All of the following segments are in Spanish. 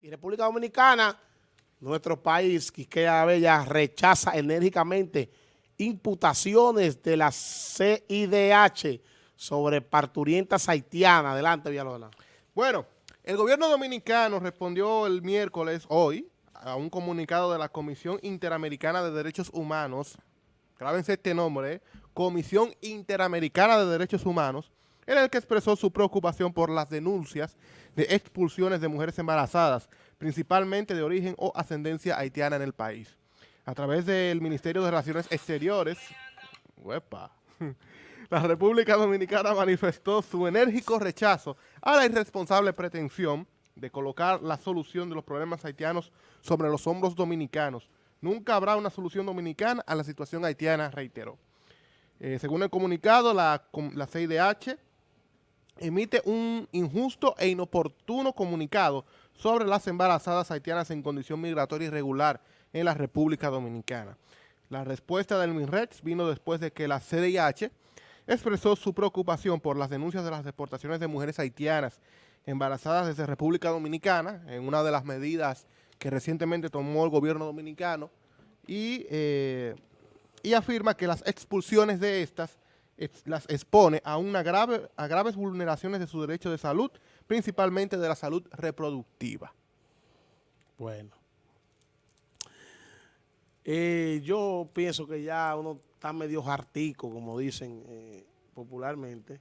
Y República Dominicana, nuestro país, Quisqueya Bella, rechaza enérgicamente imputaciones de la CIDH sobre parturientas haitianas. Adelante, Villalona. Bueno, el gobierno dominicano respondió el miércoles, hoy, a un comunicado de la Comisión Interamericana de Derechos Humanos, grábense este nombre. Comisión Interamericana de Derechos Humanos, en el que expresó su preocupación por las denuncias de expulsiones de mujeres embarazadas, principalmente de origen o ascendencia haitiana en el país. A través del Ministerio de Relaciones Exteriores, la República Dominicana manifestó su enérgico rechazo a la irresponsable pretensión de colocar la solución de los problemas haitianos sobre los hombros dominicanos. Nunca habrá una solución dominicana a la situación haitiana, reiteró. Eh, según el comunicado, la, la CIDH emite un injusto e inoportuno comunicado sobre las embarazadas haitianas en condición migratoria irregular en la República Dominicana. La respuesta del MINREX vino después de que la CDIH expresó su preocupación por las denuncias de las deportaciones de mujeres haitianas embarazadas desde República Dominicana, en una de las medidas que recientemente tomó el gobierno dominicano, y, eh, y afirma que las expulsiones de estas las expone a, una grave, a graves vulneraciones de su derecho de salud, principalmente de la salud reproductiva. Bueno. Eh, yo pienso que ya uno está medio jartico, como dicen eh, popularmente,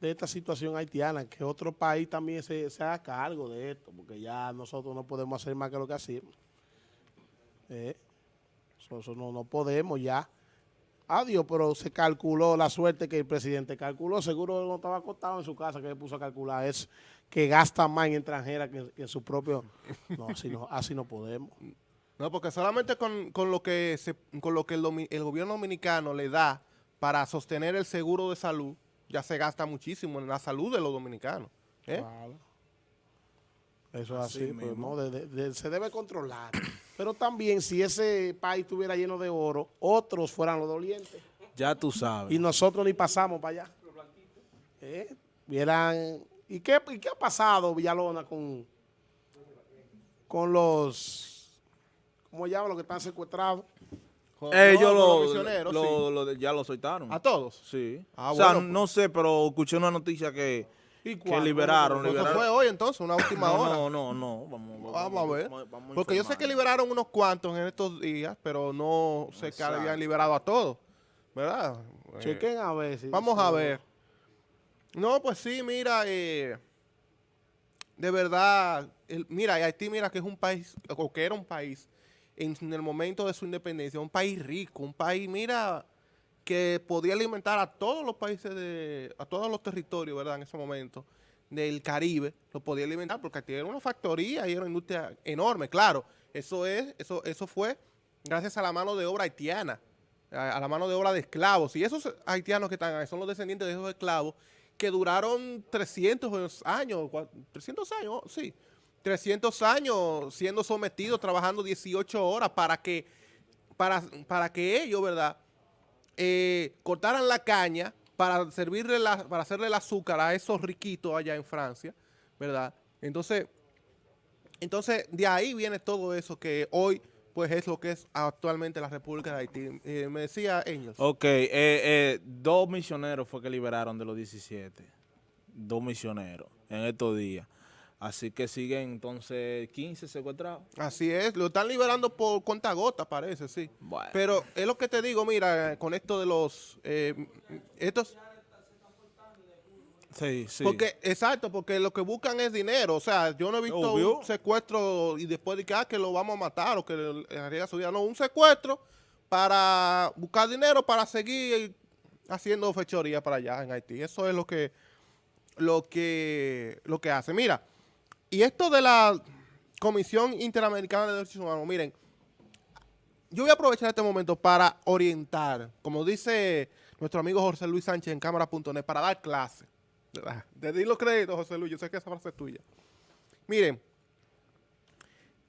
de esta situación haitiana, que otro país también se, haga cargo de esto, porque ya nosotros no podemos hacer más que lo que hacemos. Eh, no, no podemos ya. Adiós, pero se calculó la suerte que el presidente calculó. Seguro no estaba acostado en su casa que le puso a calcular eso, que gasta más en extranjera que, en su propio... No, así no, así no podemos. No, porque solamente con, lo que, se, con lo que el, el, gobierno dominicano le da para sostener el seguro de salud, ya se gasta muchísimo en la salud de los dominicanos. ¿eh? Eso es así, pues, ¿no? se debe controlar. Pero también si ese país estuviera lleno de oro, otros fueran los dolientes. Ya tú sabes. Y nosotros ni pasamos para allá. ¿Eh? Vieran, ¿y qué, qué ha pasado, Villalona, con, con los, ¿cómo llaman los que están secuestrados? Ellos lo, ya lo soltaron. ¿A todos? Sí. Ah, o sea, no sé, pero escuché una noticia que que liberaron. Eso fue hoy entonces, una última hora. No, no, no. Vamos, vamos, a ver. Porque yo sé que liberaron unos cuantos en estos días, pero no sé que habían liberado a todos. ¿Verdad? Chequen a ver. vamos a ver. No, pues sí, mira, eh, de verdad, mira, Haití, mira que es un país, o que era un país, en el momento de su independencia, un país rico, un país, mira que podía alimentar a todos los países, de, a todos los territorios, ¿verdad? En ese momento, del Caribe, lo podía alimentar, porque tiene una factoría y era una industria enorme, claro. Eso, es, eso, eso fue gracias a la mano de obra haitiana, a, la mano de obra de esclavos. Y esos haitianos que están ahí son los descendientes de esos esclavos que duraron 300 años, 300 años, sí, 300 años siendo sometidos, trabajando 18 horas para que, para, para que ellos, ¿verdad?, eh, cortaran la caña para servirle para hacerle el azúcar a esos riquitos allá en Francia, ¿verdad? Entonces, entonces de ahí viene todo eso que hoy pues es lo que es actualmente la República de Haití. Eh, me decía Engels. Ok, eh, dos misioneros fue que liberaron de los 17. Dos misioneros en estos días. Así que siguen entonces 15 secuestrados. Así es, lo están liberando por cuenta gota, parece, sí. Pero es lo que te digo, mira, con esto de los... Eh, estos... Sí, sí. Porque, exacto, porque lo que buscan es dinero. O sea, yo no he visto un secuestro y después de que, ah, que lo vamos a matar o que le haría su vida. No, un secuestro para buscar dinero para seguir haciendo fechoría para allá en Haití. Eso es lo que, lo que, lo que hace. Mira, y esto de la Comisión Interamericana de Derechos Humanos, miren, yo voy a aprovechar este momento para orientar, como dice nuestro amigo José Luis Sánchez en cámara.net, para dar clase. De di los créditos, José Luis, yo sé que esa frase es tuya. Miren,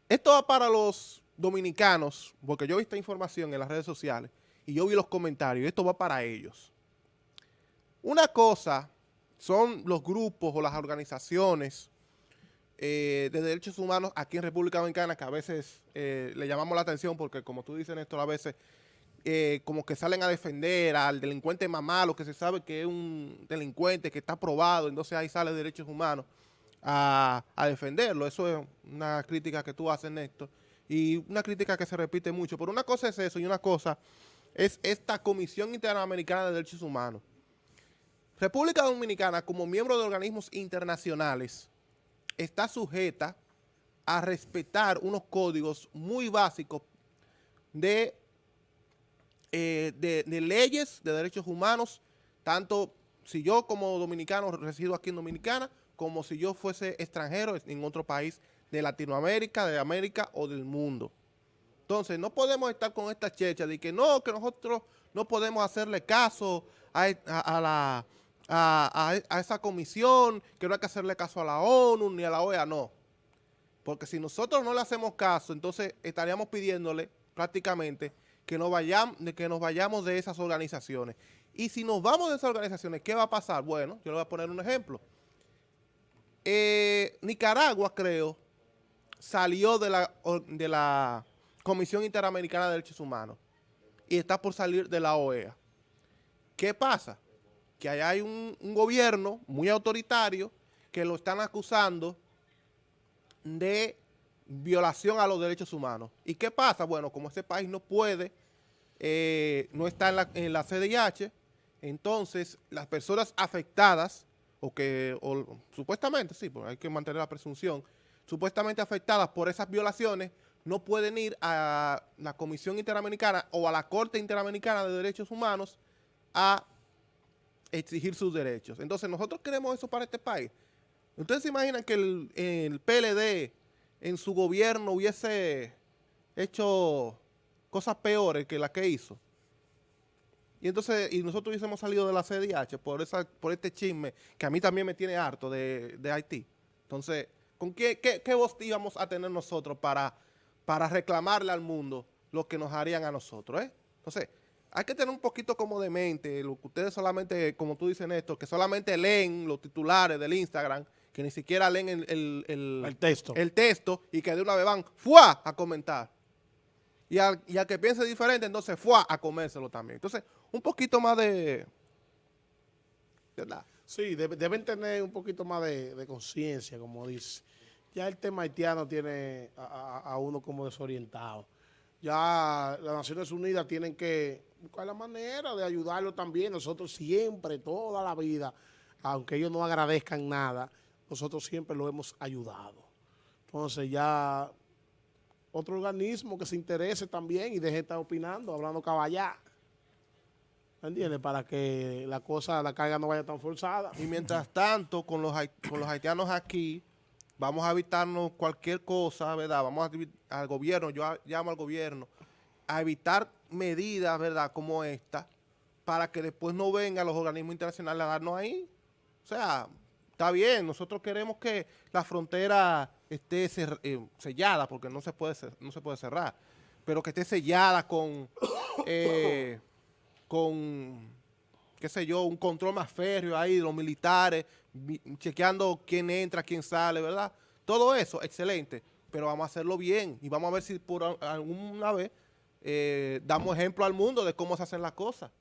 esto va para los dominicanos, porque yo vi esta información en las redes sociales y yo vi los comentarios, esto va para ellos. Una cosa son los grupos o las organizaciones eh, de derechos humanos aquí en República Dominicana, que a veces eh, le llamamos la atención porque, como tú dices, Néstor, a veces eh, como que salen a defender al delincuente más malo, que se sabe que es un delincuente que está probado, entonces ahí sale derechos humanos a, a defenderlo. Eso es una crítica que tú haces, Néstor, y una crítica que se repite mucho. Pero una cosa es eso y una cosa es esta Comisión Interamericana de Derechos Humanos. República Dominicana, como miembro de organismos internacionales, está sujeta a respetar unos códigos muy básicos de, eh, de, de leyes de derechos humanos, tanto si yo como dominicano resido aquí en Dominicana, como si yo fuese extranjero en otro país de Latinoamérica, de América o del mundo. Entonces, no podemos estar con esta checha de que no, que nosotros no podemos hacerle caso a la, a, esa comisión, que no hay que hacerle caso a la ONU ni a la OEA, no. Porque si nosotros no le hacemos caso, entonces estaríamos pidiéndole prácticamente que nos vayamos, que nos vayamos de esas organizaciones. Y si nos vamos de esas organizaciones, ¿qué va a pasar? Bueno, yo le voy a poner un ejemplo. Eh, Nicaragua, creo, salió de la, de la Comisión Interamericana de Derechos Humanos y está por salir de la OEA. ¿Qué pasa? Que hay un, gobierno muy autoritario que lo están acusando de violación a los derechos humanos. ¿Y qué pasa? Bueno, como ese país no puede, eh, no está en la, en la CDIH, entonces las personas afectadas, o que supuestamente, sí, porque hay que mantener la presunción, supuestamente afectadas por esas violaciones, no pueden ir a la Comisión Interamericana o a la Corte Interamericana de Derechos Humanos a exigir sus derechos. Entonces, nosotros queremos eso para este país. ¿Ustedes se imaginan que el, el PLD en su gobierno hubiese hecho cosas peores que las que hizo? Y entonces, y nosotros hubiésemos salido de la CDH por esa, por este chisme que a mí también me tiene harto de, de Haití. Entonces, ¿con qué, qué, qué voz íbamos a tener nosotros para, para reclamarle al mundo lo que nos harían a nosotros? eh? Entonces, hay que tener un poquito como de mente, lo que ustedes solamente, como tú dices, Néstor, que solamente leen los titulares del Instagram, que ni siquiera leen el, el- el- El texto. el texto y que de una vez van ¡fua! a comentar. Y al, y al que piense diferente, entonces ¡fua! a comérselo también. Entonces, un poquito más de... ¿Verdad? Sí, debe- deben tener un poquito más de, de conciencia, como dice. Ya el tema haitiano tiene a, a- a uno como desorientado. Ya las Naciones Unidas tienen que buscar la manera de ayudarlo también. Nosotros siempre, toda la vida, aunque ellos no agradezcan nada, nosotros siempre lo hemos ayudado. Entonces ya otro organismo que se interese también y deje de estar opinando, hablando caballá. ¿Me entiendes? Para que la cosa, la carga no vaya tan forzada. Y mientras tanto, con los, con los haitianos aquí, vamos a evitarnos cualquier cosa, ¿verdad? Vamos a al gobierno, yo llamo al gobierno, a evitar medidas, ¿verdad? Como esta, para que después no vengan los organismos internacionales a darnos ahí. O sea, está bien, nosotros queremos que la frontera esté eh, sellada, porque no se, puede no se puede cerrar, pero que esté sellada con... eh, con qué sé yo, un control más férreo ahí de los militares, chequeando quién entra, quién sale, ¿verdad? Todo eso, excelente, pero vamos a hacerlo bien y vamos a ver si por alguna vez eh, damos ejemplo al mundo de cómo se hacen las cosas.